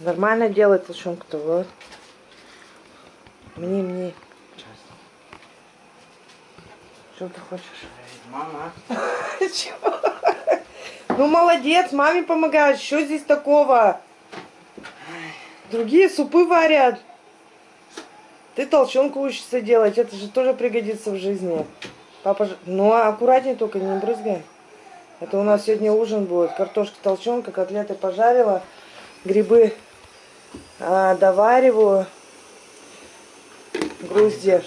Нормально делает толщенку-то, вот. Мне, мне. Что ты хочешь? Мама. Чего? Ну, молодец, маме помогаешь. Что здесь такого? Другие супы варят. Ты толченку учишься делать. Это же тоже пригодится в жизни. Папа же... Ну, аккуратнее только, не брызгай. Это у нас сегодня ужин будет. Картошка толченка, котлеты пожарила. Грибы а, довариваю. Грузди.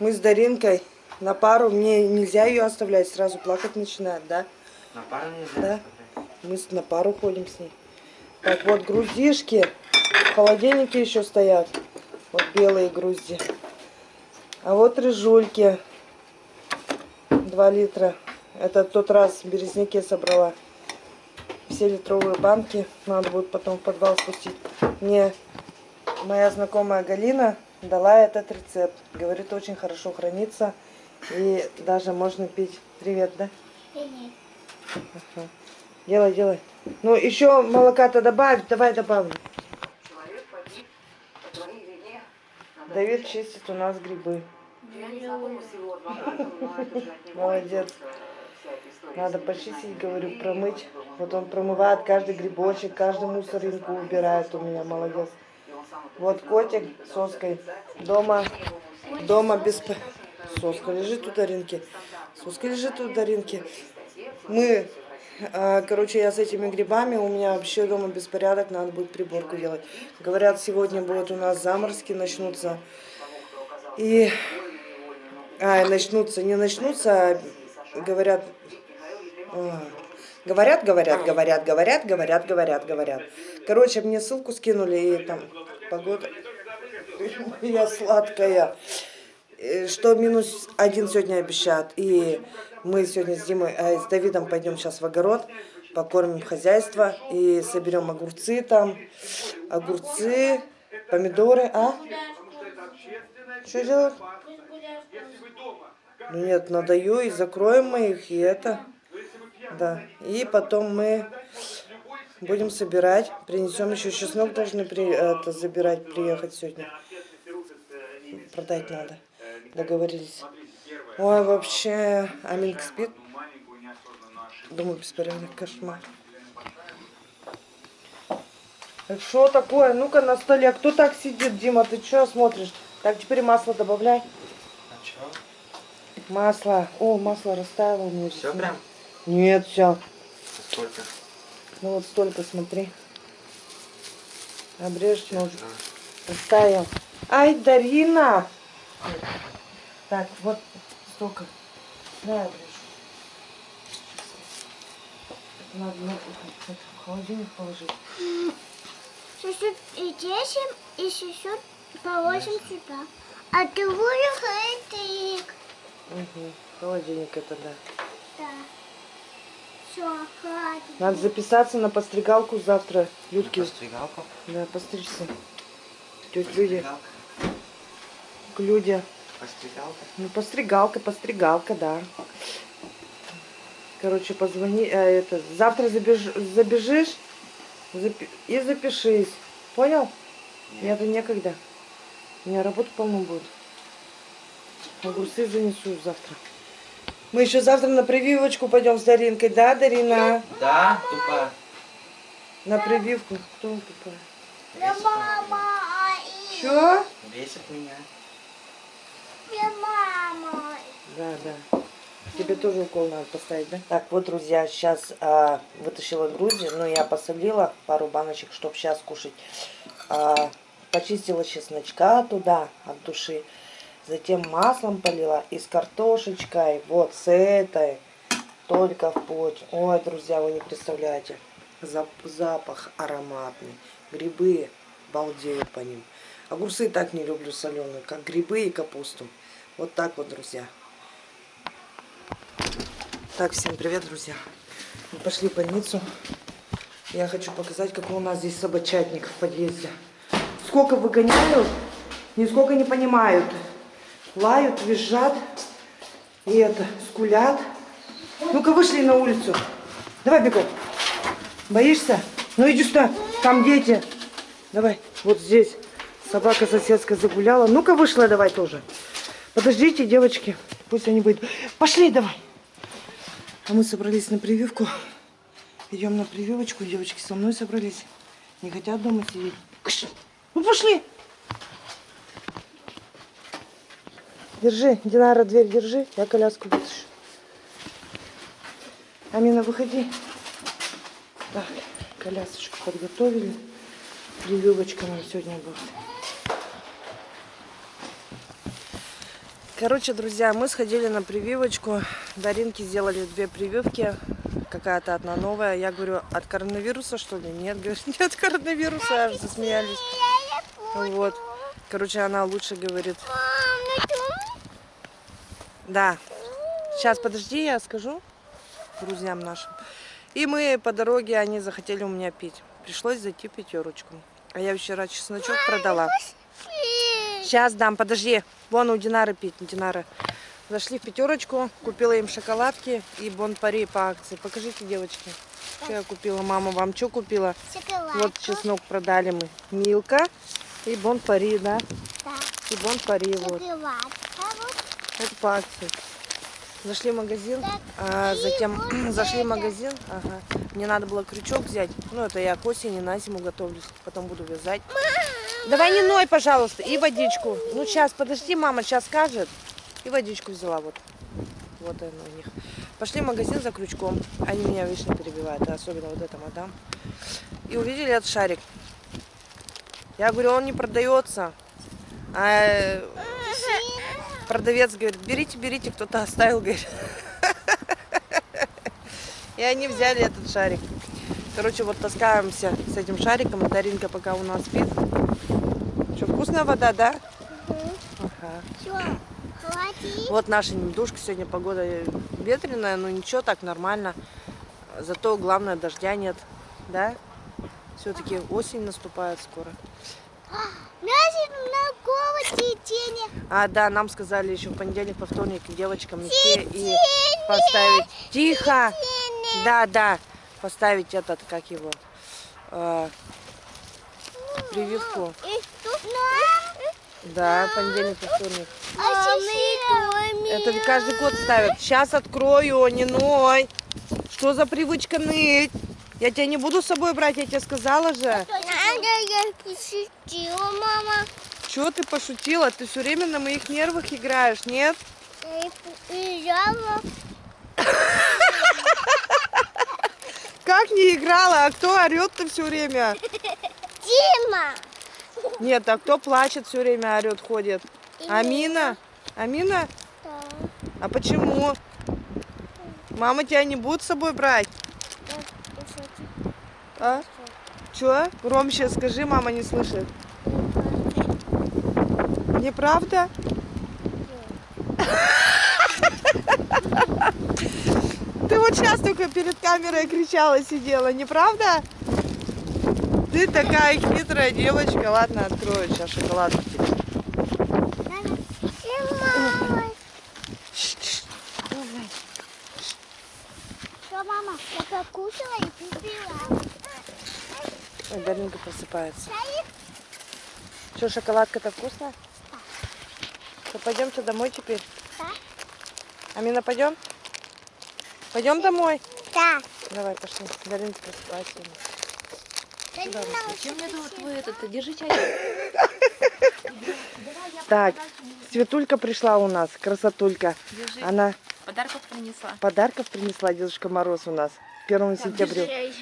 Мы с Даринкой на пару. Мне нельзя ее оставлять. Сразу плакать начинает, да? На пару нельзя? Да. Мы с- на пару ходим с ней. Так вот, груздишки. В холодильнике еще стоят. Вот белые грузди. А вот рыжульки. 2 литра. Это тот раз в березняке собрала. Все литровые банки. Надо будет потом в подвал спустить. Мне моя знакомая Галина дала этот рецепт. Говорит, очень хорошо хранится. И даже можно пить. Привет, да? Ага. Делай, делай. Ну, еще молока-то добавь, давай добавлю. Давид чистит у нас грибы. Молодец. Надо почистить, говорю, промыть. Вот он промывает каждый грибочек, каждый мусоринку убирает у меня, молодец. Вот котик с соской. Дома, дома без... Соска лежит у Даринки. Соска лежит у Даринки. Мы, а, короче, я с этими грибами, у меня вообще дома беспорядок, надо будет приборку делать. Говорят, сегодня будут у нас заморозки, начнутся. И, а, начнутся, не начнутся, а говорят, а, говорят, говорят, говорят, говорят, говорят, говорят, говорят. Короче, мне ссылку скинули, и там погода, я сладкая э, что минус один сегодня обещают. И мы сегодня с Димой, э, с Давидом пойдем сейчас в огород, покормим хозяйство и соберем огурцы там, огурцы, помидоры, а? Что делать? Ну нет, надаю и закроем мы их, и это. Да. И потом мы будем собирать, принесем еще чеснок должны при, это, забирать, приехать сегодня. Продать надо. Договорились. Ой, вообще, Аминка спит. Думаю, беспорядок, кошмар. Что такое? Ну-ка на столе. Кто так сидит, Дима? Ты что смотришь? Так, теперь масло добавляй. А чё? Масло. О, масло растаяло у меня. Все прям? Нет, все. Сколько? Ну вот столько, смотри. Обрежь ножик. Растаял. Ай, Дарина! Так, вот столько. Давай обрежу. Надо на- в холодильник положить. Чуть-чуть и десим, и чуть-чуть положим сюда. А другую хлебник. Угу. Холодильник это да. Надо записаться на постригалку завтра. Людки. Постригалку? Да, постричься. Тетя Люди. К Люде. Постригалка? Ну, постригалка, постригалка, да. Короче, позвони, э, это, завтра забеж, забежишь запи- и запишись. Понял? Мне это некогда. У меня работы полно будет. Огурцы занесу завтра. Мы еще завтра на прививочку пойдем с Даринкой, да, Дарина? Да, тупо. На прививку. Кто тупая? Я мама. и- Че? Бесит меня. Я мама. Да, да. Тебе тоже укол надо поставить, да? Так, вот, друзья, сейчас а, вытащила грузди, но я посолила пару баночек, чтобы сейчас кушать. А, почистила чесночка туда от души. Затем маслом полила и с картошечкой, вот с этой, только в путь. Ой, друзья, вы не представляете. Зап- запах ароматный. Грибы, балдею по ним. Огурцы так не люблю соленые, как грибы и капусту. Вот так вот, друзья. Так, всем привет, друзья. Мы пошли в больницу. Я хочу показать, какой у нас здесь собачатник в подъезде. Сколько выгоняют, нисколько не понимают. Лают, визжат и это, скулят. Ну-ка, вышли на улицу. Давай бегом. Боишься? Ну иди сюда, там дети. Давай, вот здесь собака соседская загуляла. Ну-ка вышла давай тоже. Подождите, девочки, пусть они выйдут. Пошли давай. А мы собрались на прививку. Идем на прививочку. Девочки со мной собрались. Не хотят дома сидеть. Ну пошли. Держи, Динара, дверь держи. Я коляску вытащу. Амина, выходи. Так, колясочку подготовили. Прививочка нам сегодня будет. Короче, друзья, мы сходили на прививочку. Даринке сделали две прививки. Какая-то одна новая. Я говорю, от коронавируса что ли? Нет, говорит, не от коронавируса. Аж засмеялись. Вот. Короче, она лучше говорит. Да. Сейчас, подожди, я скажу друзьям нашим. И мы по дороге, они захотели у меня пить. Пришлось зайти в пятерочку. А я вчера чесночок продала. Сейчас дам, подожди. Вон у Динары пить, Динара. Зашли в пятерочку, купила им шоколадки и бон-пари по акции. Покажите, девочки, что я купила. Мама вам что купила? Шоколад. Вот чеснок продали мы. Милка и бон-пари, да? Да. И бон-пари, вот. Это по акции. Зашли в магазин, а затем зашли в магазин. Ага. Мне надо было крючок взять. Ну, это я к осени на зиму готовлюсь. Потом буду вязать. Давай не ной, пожалуйста. И водичку. Ну, сейчас, подожди, мама сейчас скажет. И водичку взяла вот. Вот она у них. Пошли в магазин за крючком. Они меня вечно перебивают, а особенно вот эта мадам. И увидели этот шарик. Я говорю, он не продается. А э, продавец говорит, берите, берите, кто-то оставил, говорит. И они взяли этот шарик. Короче, вот таскаемся с этим шариком. Даринка пока у нас спит. Что, вкусная вода, да? Ага. Все, хватит. Вот наша недушка. Сегодня погода ветреная, но ничего, так нормально. Зато главное, дождя нет. Да? Все-таки осень наступает скоро. На голову тени. А, да, нам сказали еще в понедельник, по вторник девочкам идти и поставить... Тихо! Да, да, поставить этот, как его, э, прививку. И тут нам. Да, понедельник, по вторник. А Это каждый год ставят. Сейчас открою, не ной. Что за привычка ныть? Я тебя не буду с собой брать, я тебе сказала же. Я пошутила, мама. Чего ты пошутила? Ты все время на моих нервах играешь, нет? Уезжала. Как не играла? А кто орет-то все время? Дима. Нет, а кто плачет все время, орет, ходит? Амина? Амина? Да. А почему? Мама тебя не будет с собой брать? А? Че? Громче скажи, мама не слышит. Неправда? Ты вот сейчас только перед камерой кричала, сидела, неправда? Ты такая хитрая девочка. Ладно, открою сейчас шоколадку тебе. Мама. Что, мама, я покушала и пила. Ой, Даринка просыпается. Что, шоколадка-то вкусная? Что, пойдемте домой теперь? Да. Амина, пойдем? Пойдем домой? Да. Давай, пошли. Даринка просыпается. Да не надо. Чем мне тут вы это? Держи чай. Так, Светулька пришла у нас, красотулька. Держи. Она Подарков принесла. подарков принесла Дедушка Мороз у нас. 1 сентября.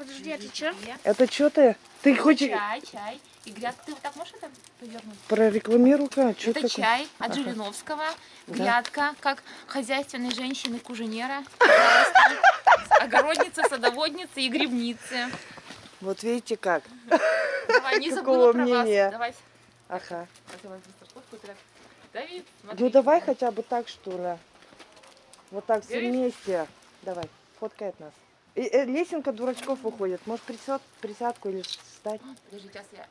Подожди, это что? Это что ты? Ты хочешь Чай, чай. И грядка. Ты вот так можешь это повернуть? прорекламируй-ка? Это чай от Жириновского. Грядка, как хозяйственной женщины-куженера. Огородница, садоводница и грибницы. Вот видите как. Давай, не забыла про вас. мнения? Давай. Ага. Давай так. Давид, смотри. Ну давай хотя бы так, что ли. Вот так все вместе. Давай, фоткает нас. И, э, лесенка дурачков выходит. Может присяд, присядку или встать? Подожди, сейчас я...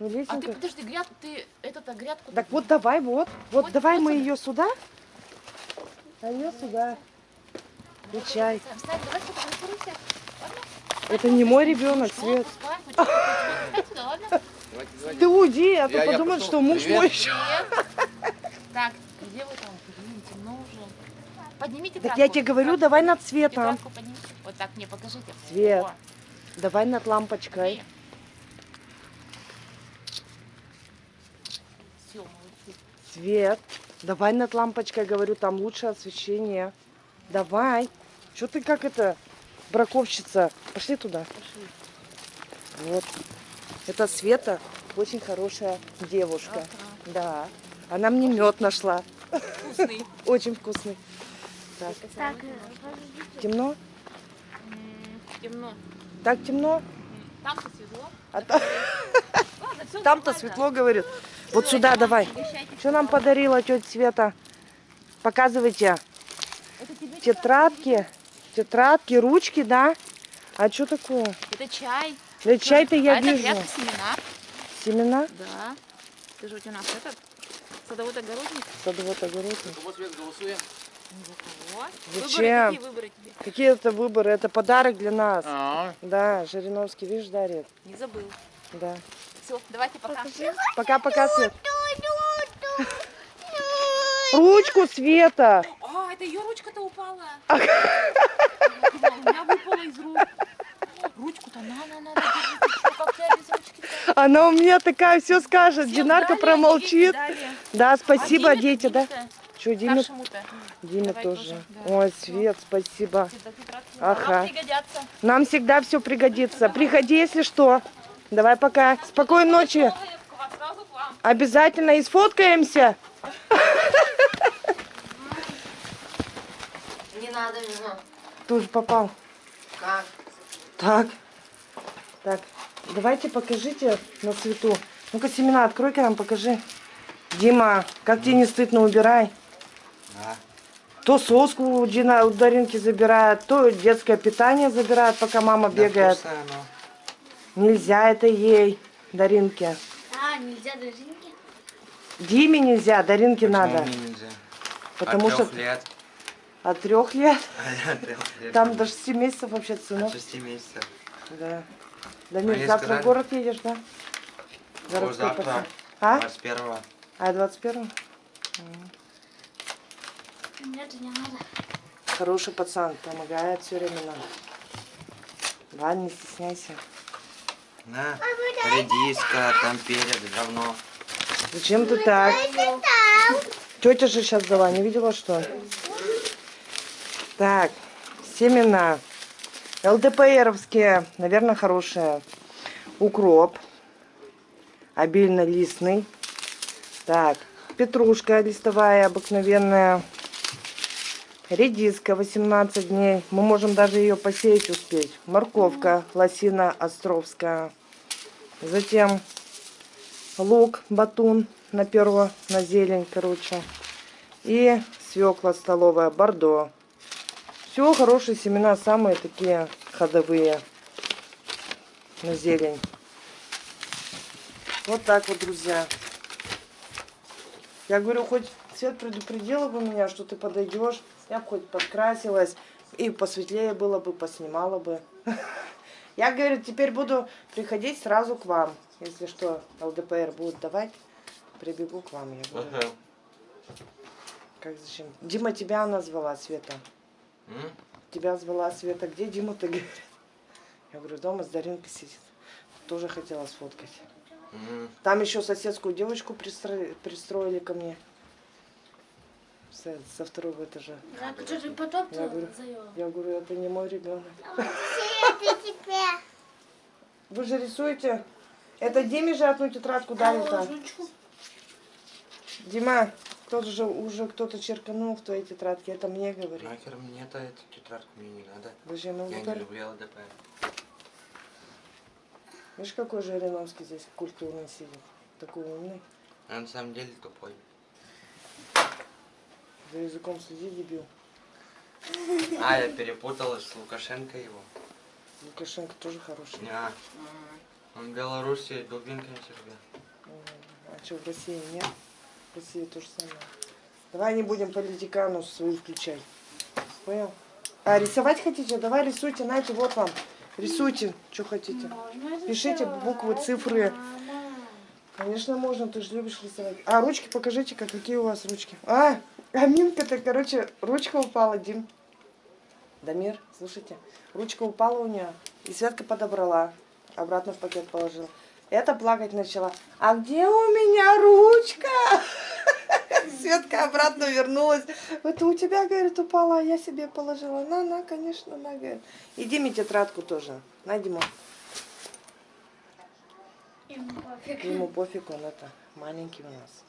Ну, А ты лесенка. подожди, грядку, ты этот грядку... Так вот давай, вот. Вот, Вот- давай вот мы сюда. ее сюда. А ее сюда. Встань, давай сфотографируйся. Ладно? Это не мой ребенок? Свет. Ты уйди, а то подумают, что муж мой еще. Так, где вы там? Поднимите Так я тебе говорю, давай над светом. Вот так мне покажите. Свет. О, Давай над лампочкой. Все. Свет. Давай над лампочкой, говорю, там лучше освещение. Давай. Что ты как это, браковщица? Пошли туда. Вот. Это Света, очень хорошая девушка. Ага. Да. Она мне мед нашла. Вкусный. Очень вкусный. Так, Так, темно? Темно. Так темно? Там-то светло. А та- Ладно, всё там-то светло, говорит. Вот сюда давай. Что нам подарила тетя Света? Показывайте. Это Тетрадки. Тетрадки, ручки, да? А что такое? Это чай. Да чай-то я а это вижу. грядка семена. Семена? Да. Ты же у нас этот садовод-огородник. Садовод огородник. Вот свет голосуем. Зачем? Выборы, какие выборы тебе? Какие это выборы? Это подарок для нас. А, Да, Жириновский, видишь, дарит. Не забыл. Да. Все, давайте пока. Пока-пока, Свет. Ручку, Света. А, это ее ручка-то упала. Думала, У меня выпала из рук. Ручку-то на, на, на? Она у меня такая все скажет. Динарка промолчит. Да, спасибо, А Диме-то, дети, да? Что, Диме? Диме Давай тоже. тоже, да. Ой, Свет, спасибо. Ага. Нам всегда все пригодится. Приходи, если что. Давай пока. Спокойной ночи. Обязательно и сфоткаемся. Не надо, надо. Тоже попал. Как? Так. Так. Давайте покажите на свету. Ну-ка, семена открой-ка нам, покажи. Дима, как тебе не стыдно, убирай. да. То соску у, Дина, у Даринки забирает, то детское питание забирает, пока мама Да, бегает. Нельзя это ей, Даринке. А, нельзя дожинки? Диме нельзя, Даринке Почему надо. мне нельзя? Потому От что трех лет. от трех лет, От трех лет. там до 6 месяцев вообще От сынок. шести месяцев. Да. Дамир, Они завтра в город едешь, да? Городской завтра. А? 21 А 21 Нет, не надо. Хороший пацан, помогает все время нам. Ладно, не стесняйся. На, редиска, там перец, говно. Зачем ты так? Тетя же сейчас дала, не видела что? Так, семена. ЛДПРовские, наверное, хорошие. Укроп. Обильно листный. Так, петрушка листовая обыкновенная. Редиска 18 дней. Мы можем даже ее посеять успеть. Морковка лосина островская. Затем лук, батун на перо, на зелень, короче. И свекла столовая, бордо. Все хорошие семена, самые такие ходовые на зелень. Вот так вот, друзья. Я говорю, хоть Свет предупредила бы меня, что ты подойдешь, я бы хоть подкрасилась, и посветлее было бы, поснимала бы. Я, говорю, теперь буду приходить сразу к вам. Если что, ЛДПР будет давать, прибегу к вам. Я говорю, как зачем? Дима тебя она звала, Света. М? Тебя звала Света. Где Дима, ты говорит? Я говорю, дома с Даринкой сидит. Тоже хотела сфоткать. М. Там еще соседскую девочку пристро- пристроили ко мне. Со, со второго этажа. Так, что ты потом Я говорю, я говорю, это не мой ребенок. Тебе. Вы же рисуете? Это Диме же одну тетрадку дали-то. Дима, кто-то же уже кто-то черканул в твоей тетрадке. Это мне говорит. Нахер мне это, эту тетрадку мне не надо. Зачем Я не люблю ЛДП. Видишь, какой же Жириновский здесь культурный сидит. Такой умный. Я на самом деле тупой. За языком следи, дебил. А, я перепуталась с Лукашенко его. Лукашенко тоже хороший. Не, он в Беларуси дубинкой себя. А что, в России нет? В России то же самое. Давай не будем политикану свою включать. Понял? А рисовать хотите? Давай рисуйте, знаете, вот вам. Рисуйте, что хотите. Пишите буквы, цифры. Конечно, можно, ты же любишь рисовать. А ручки покажите, как, какие у вас ручки. А, а Мимка-то, короче, ручка упала, Дим. Дамир, слушайте, ручка упала у нее, и Светка подобрала, обратно в пакет положила. Это плакать начала. А где у меня ручка? Светка обратно вернулась. Это у тебя, говорит, упала, а я себе положила. На, на, конечно, на, говорит. И Диме тетрадку тоже. На, Дима. Ему пофиг. Ему пофиг, он это, маленький у нас.